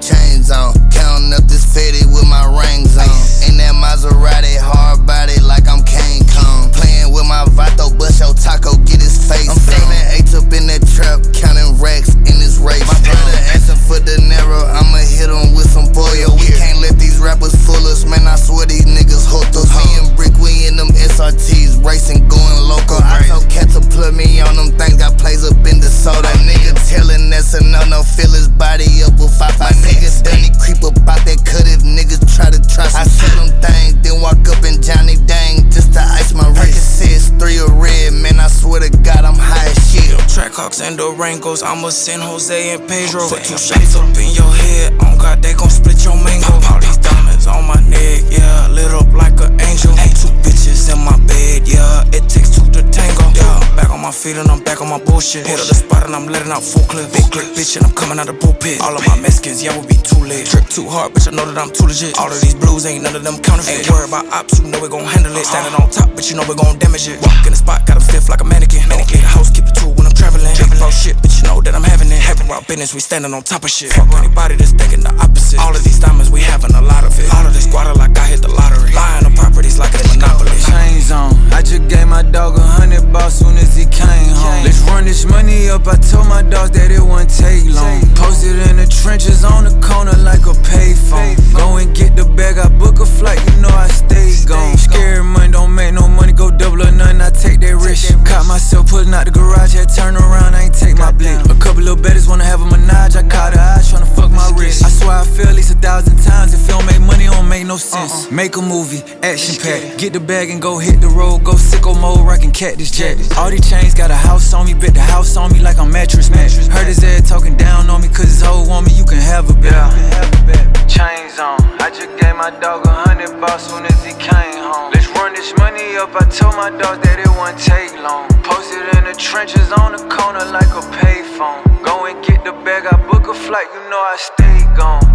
Chains on, counting up this fatty with my rings on. In that Maserati, Glocks and Durangos. I'ma send Jose and Pedro. Put two shots up in your head. On God, they gon' split your mango. All these diamonds on my neck, yeah. Lit up like an angel. Two bitches in my bed, yeah. It takes two to tango. Yeah, back on my feet and I'm back on my bullshit. Hit up the spot and I'm letting out full clip. Big clip, bitch, and I'm coming out the pulpit. All of my Mexicans, yeah, will be too lit. Trip too hard, bitch, I know that I'm too legit. All of these blues ain't none of them counterfeit. Ain't worried about ops, you know we gon' handle it. Uh-huh. Standing on top, but you know we gon' damage it. Walk in the spot, got a fifth like a mannequin. Mannequin, house, business, we standing on top of shit. Fuck anybody that's thinking the opposite. All of these diamonds, we having a lot of it. All of this squatter like I hit the lottery. Lying on properties like it's monopoly. chains on. I just gave my dog a hundred bucks soon as he came home. Let's run this money up. I told my dogs that it wouldn't take Myself pulling out the garage. Had turn around. I ain't take my blick. A couple little betters wanna have a menage. I caught her eyes tryna fuck my wrist. I swear I feel at least a thousand times. If it don't make money, it don't make no sense. Make a movie, action pack. Get the bag and go hit the road. Go sicko mode, rockin' Cactus Jack. All these chains got a house on me, bet the house on me like I'm Mattress Mack. Heard his dog a hundred bucks soon as he came home. Let's run this money up. I told my dog that it wouldn't take long. Posted in the trenches on the corner like a payphone. Go and get the bag. I book a flight, you know I stay gone.